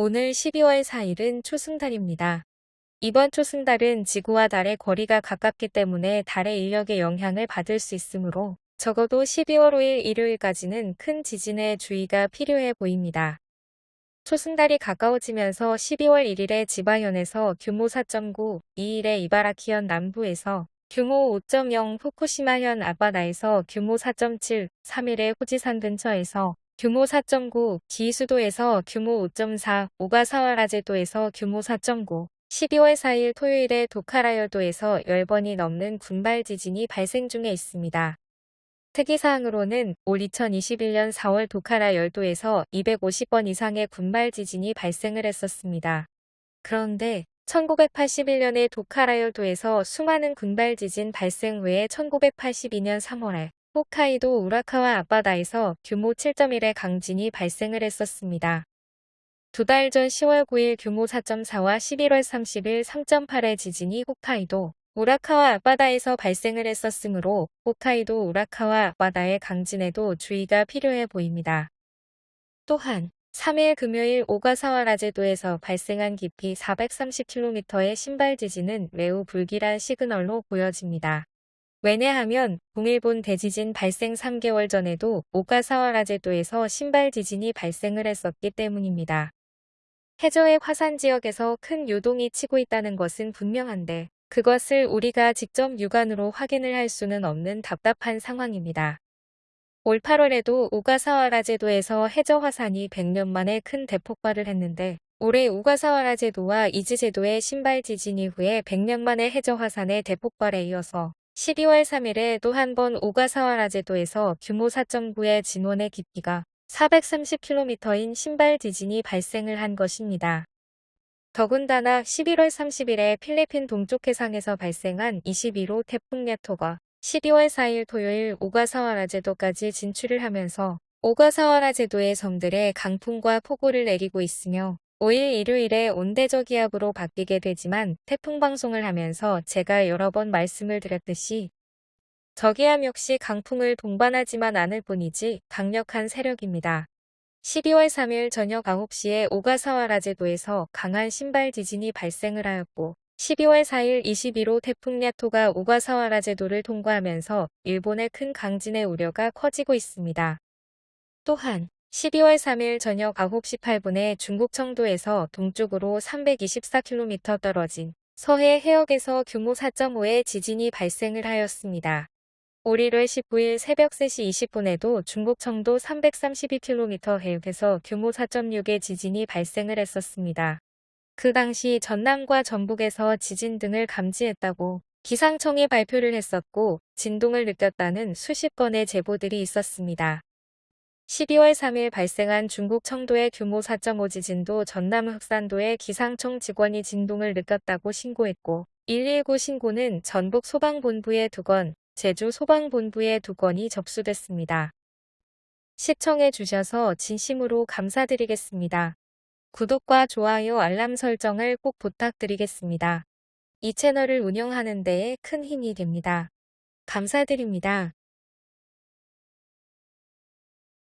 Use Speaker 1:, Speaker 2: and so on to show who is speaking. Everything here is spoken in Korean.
Speaker 1: 오늘 12월 4일은 초승달입니다. 이번 초승달은 지구와 달의 거리가 가깝기 때문에 달의 인력의 영향을 받을 수 있으므로 적어도 12월 5일 일요일까지는 큰 지진에 주의가 필요해 보입니다. 초승달이 가까워지면서 12월 1일에 지바현에서 규모 4.9, 2일에 이바라키현 남부에서 규모 5.0 후쿠시마현 아바다에서 규모 4.7, 3일에 후지산 근처에서 규모 4.9, 기수도에서 규모 5.4, 오가사와라제도에서 규모 4.9, 12월 4일 토요일에 도카라열도에서 10번이 넘는 군발 지진이 발생 중에 있습니다. 특이사항으로는 올 2021년 4월 도카라 열도에서 250번 이상의 군발 지진이 발생을 했었습니다. 그런데 1981년에 도카라 열도에서 수많은 군발 지진 발생 후에 1982년 3월에 홋카이도 우라카와 앞바다에서 규모 7.1의 강진이 발생을 했었습니다. 두 달 전 10월 9일 규모 4.4와 11월 30일 3.8의 지진이 홋카이도 우라카와 앞바다에서 발생을 했었으므로 홋카이도 우라카와 앞바다의 강진에도 주의가 필요해 보입니다. 또한 3일 금요일 오가사와라 제도에서 발생한 깊이 430km의 신발 지진은 매우 불길한 시그널로 보여집니다. 왜냐하면 동일본 대지진 발생 3개월 전에도 오가사와라제도에서 심발 지진이 발생을 했었기 때문입니다. 해저의 화산 지역에서 큰 요동이 치고 있다는 것은 분명한데 그것을 우리가 직접 육안으로 확인을 할 수는 없는 답답한 상황입니다. 올 8월에도 오가사와라 제도에서 해저 화산이 100년 만에 큰 대폭발을 했는데 올해 오가사와라 제도와 이즈 제도의 심발 지진 이후에 100년 만에 해저 화산의 대폭발에 이어서 12월 3일에 또 한 번 오가사와라 제도에서 규모 4.9의 진원의 깊이가 430km인 신발 지진이 발생을 한 것입니다. 더군다나 11월 30일에 필리핀 동쪽 해상에서 발생한 21호 태풍 야토가 12월 4일 토요일 오가사와라 제도까지 진출을 하면서 오가사와라 제도의 섬들에 강풍과 폭우를 내리고 있으며 5일 일요일에 온대저기압으로 바뀌게 되지만 태풍 방송을 하면서 제가 여러 번 말씀을 드렸듯이 저기압 역시 강풍을 동반하지만 않을 뿐이지 강력한 세력입니다. 12월 3일 저녁 9시에 오가사와 라 제도에서 강한 신발 지진이 발생을 하였고 12월 4일 21호 태풍 야토가 오가사와 라 제도를 통과하면서 일본의 큰 강진의 우려가 커지고 있습니다. 또한 12월 3일 저녁 9시 8분에 중국 청도에서 동쪽으로 324km 떨어진 서해 해역에서 규모 4.5의 지진이 발생을 하였습니다. 올 1월 19일 새벽 3시 20분에도 중국 청도 332km 해역에서 규모 4.6의 지진이 발생을 했었습니다. 그 당시 전남과 전북에서 지진 등을 감지했다고 기상청이 발표를 했었고 진동을 느꼈다는 수십 건의 제보들이 있었습니다. 12월 3일 발생한 중국 청도의 규모 4.5 지진도 전남 흑산도의 기상청 직원이 진동을 느꼈다고 신고했고 119 신고는 전북 소방본부에 두건 제주 소방본부에 두건이 접수됐습니다. 시청해 주셔서 진심으로 감사드리겠습니다. 구독과 좋아요 알람 설정을 꼭 부탁드리겠습니다. 이 채널을 운영하는 데에 큰 힘이 됩니다. 감사드립니다.